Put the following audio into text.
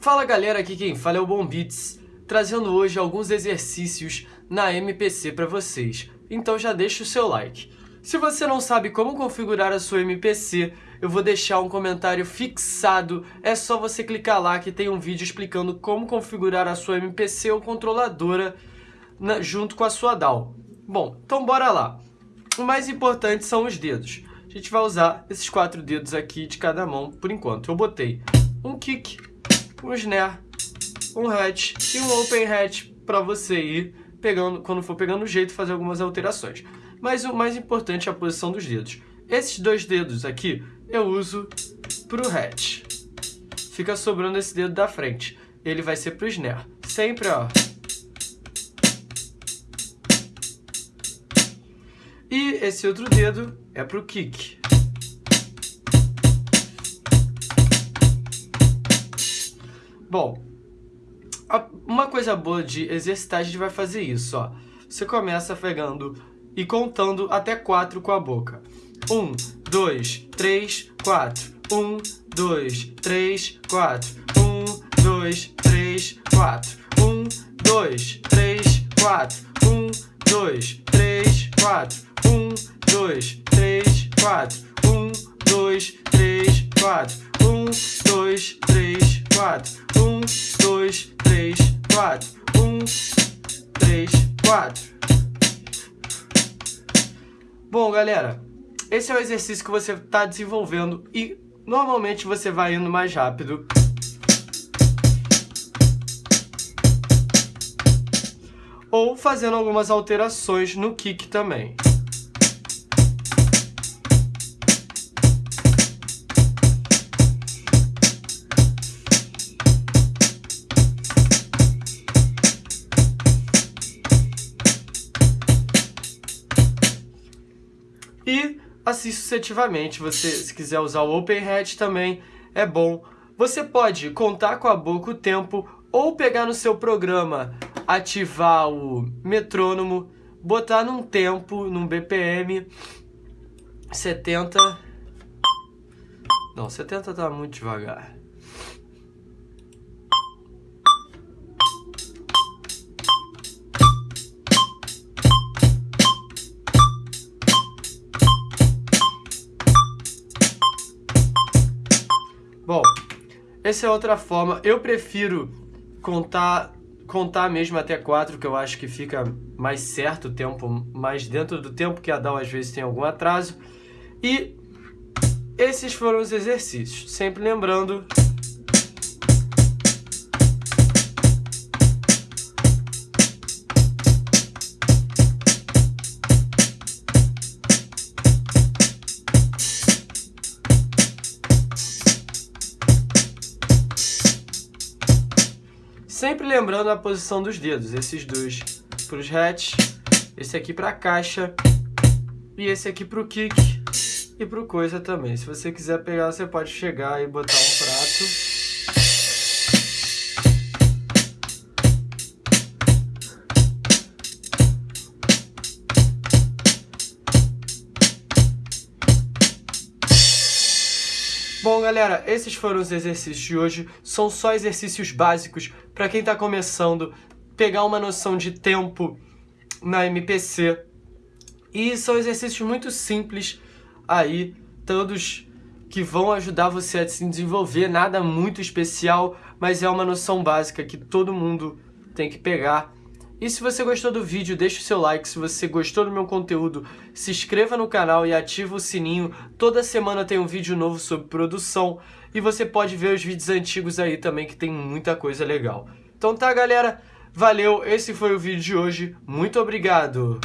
Fala galera, aqui quem fala é o Bom Beats, trazendo hoje alguns exercícios na MPC para vocês. Então já deixa o seu like. Se você não sabe como configurar a sua MPC, eu vou deixar um comentário fixado, é só você clicar lá que tem um vídeo explicando como configurar a sua MPC ou controladora na, junto com a sua DAW. Bom, então bora lá. O mais importante são os dedos. A gente vai usar esses quatro dedos aqui de cada mão por enquanto. Eu botei um kick, um snare, um hatch e um open hatch para você ir pegando, quando for pegando o jeito, fazer algumas alterações. Mas o mais importante é a posição dos dedos. Esses dois dedos aqui eu uso para o hatch. Fica sobrando esse dedo da frente. Ele vai ser para o snare. Sempre, ó, E esse outro dedo é para o kick. Bom, uma coisa boa de exercitar, a gente vai fazer isso, ó. Você começa pegando e contando até quatro com a boca. Um, dois, três, quatro. Um, dois, três, quatro. Um, dois, três, quatro. Um, dois, três, quatro. Um, dois, três, quatro dois, três, quatro. Um, dois, três, quatro. Um, dois, três, quatro. Um, dois, três, quatro. Um, três, quatro. Bom, galera, esse é o exercício que você está desenvolvendo e normalmente você vai indo mais rápido. Ou fazendo algumas alterações no kick também. E assim sucessivamente, você se quiser usar o OpenHat também é bom. Você pode contar com a boca o tempo ou pegar no seu programa, ativar o metrônomo, botar num tempo, num BPM 70... Não, 70 tá muito devagar. Bom, essa é outra forma. Eu prefiro contar contar mesmo até 4, que eu acho que fica mais certo o tempo, mais dentro do tempo, que a DAW às vezes tem algum atraso. E esses foram os exercícios. Sempre lembrando Sempre lembrando a posição dos dedos, esses dois para os hats, esse aqui para a caixa e esse aqui para o kick e para o coisa também. Se você quiser pegar, você pode chegar e botar um prato Bom, galera, esses foram os exercícios de hoje. São só exercícios básicos para quem está começando, pegar uma noção de tempo na MPC. E são exercícios muito simples aí, todos que vão ajudar você a se desenvolver, nada muito especial, mas é uma noção básica que todo mundo tem que pegar e se você gostou do vídeo, deixa o seu like. Se você gostou do meu conteúdo, se inscreva no canal e ativa o sininho. Toda semana tem um vídeo novo sobre produção. E você pode ver os vídeos antigos aí também, que tem muita coisa legal. Então tá, galera? Valeu, esse foi o vídeo de hoje. Muito obrigado!